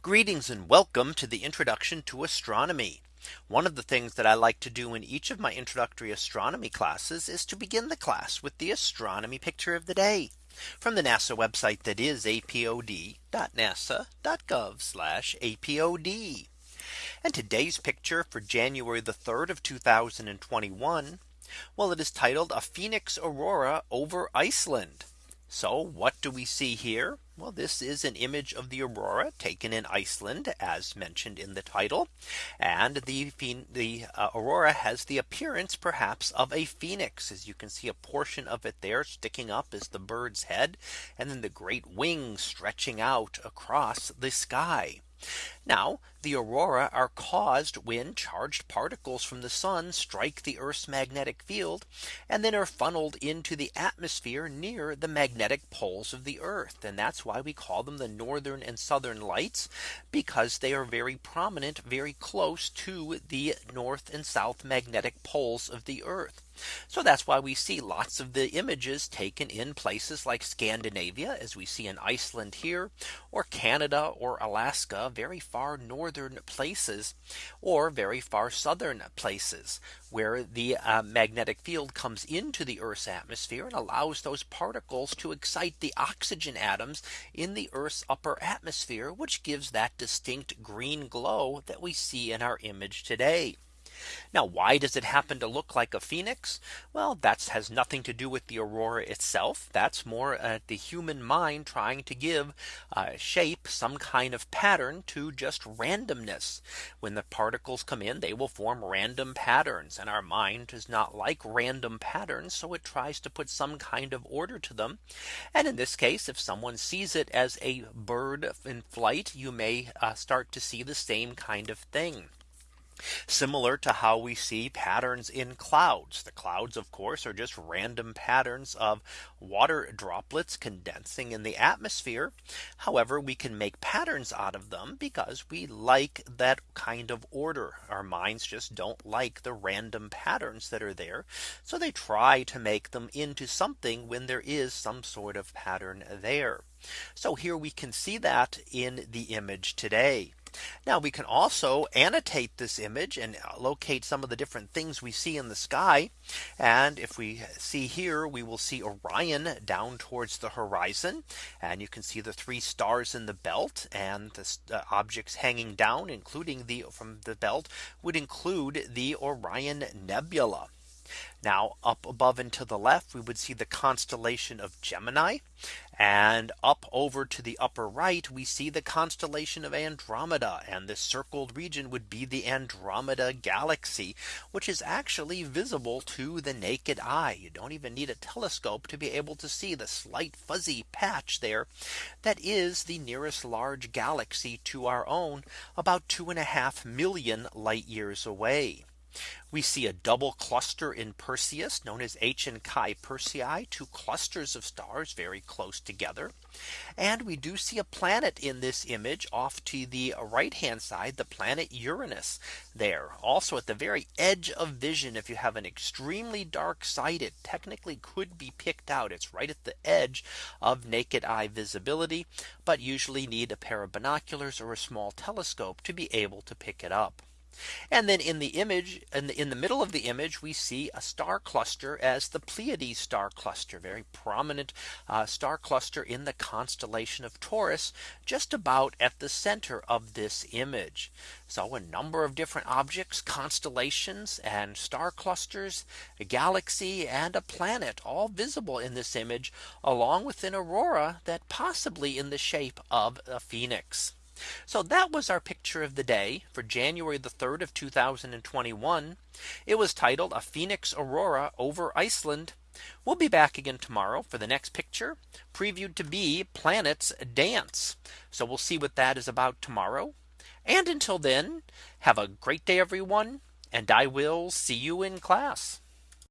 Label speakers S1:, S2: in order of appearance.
S1: Greetings and welcome to the introduction to astronomy. One of the things that I like to do in each of my introductory astronomy classes is to begin the class with the astronomy picture of the day from the NASA website that is apod.nasa.gov apod. And today's picture for January the 3rd of 2021. Well, it is titled a Phoenix Aurora over Iceland. So what do we see here? Well, this is an image of the aurora taken in Iceland, as mentioned in the title. And the, the uh, aurora has the appearance perhaps of a phoenix, as you can see a portion of it there sticking up as the bird's head, and then the great wings stretching out across the sky. Now the aurora are caused when charged particles from the sun strike the Earth's magnetic field and then are funneled into the atmosphere near the magnetic poles of the Earth. And that's why we call them the northern and southern lights because they are very prominent very close to the north and south magnetic poles of the Earth. So that's why we see lots of the images taken in places like Scandinavia as we see in Iceland here or Canada or Alaska very far northern places or very far southern places where the uh, magnetic field comes into the Earth's atmosphere and allows those particles to excite the oxygen atoms in the Earth's upper atmosphere which gives that distinct green glow that we see in our image today. Now, why does it happen to look like a phoenix? Well, that has nothing to do with the aurora itself. That's more uh, the human mind trying to give uh, shape some kind of pattern to just randomness. When the particles come in, they will form random patterns and our mind does not like random patterns. So it tries to put some kind of order to them. And in this case, if someone sees it as a bird in flight, you may uh, start to see the same kind of thing. Similar to how we see patterns in clouds. The clouds, of course, are just random patterns of water droplets condensing in the atmosphere. However, we can make patterns out of them because we like that kind of order. Our minds just don't like the random patterns that are there. So they try to make them into something when there is some sort of pattern there. So here we can see that in the image today. Now we can also annotate this image and uh, locate some of the different things we see in the sky. And if we see here, we will see Orion down towards the horizon. And you can see the three stars in the belt and the uh, objects hanging down, including the from the belt would include the Orion Nebula. Now up above and to the left, we would see the constellation of Gemini. And up over to the upper right, we see the constellation of Andromeda. And this circled region would be the Andromeda galaxy, which is actually visible to the naked eye. You don't even need a telescope to be able to see the slight fuzzy patch there. That is the nearest large galaxy to our own about two and a half million light years away. We see a double cluster in Perseus known as H and Chi Persei two clusters of stars very close together. And we do see a planet in this image off to the right hand side the planet Uranus there also at the very edge of vision if you have an extremely dark site it technically could be picked out it's right at the edge of naked eye visibility but usually need a pair of binoculars or a small telescope to be able to pick it up. And then in the image in the middle of the image, we see a star cluster as the Pleiades star cluster, very prominent uh, star cluster in the constellation of Taurus, just about at the center of this image. So a number of different objects, constellations and star clusters, a galaxy and a planet all visible in this image along with an aurora that possibly in the shape of a phoenix. So that was our picture of the day for January the 3rd of 2021. It was titled a Phoenix Aurora over Iceland. We'll be back again tomorrow for the next picture previewed to be planets dance. So we'll see what that is about tomorrow. And until then, have a great day, everyone, and I will see you in class.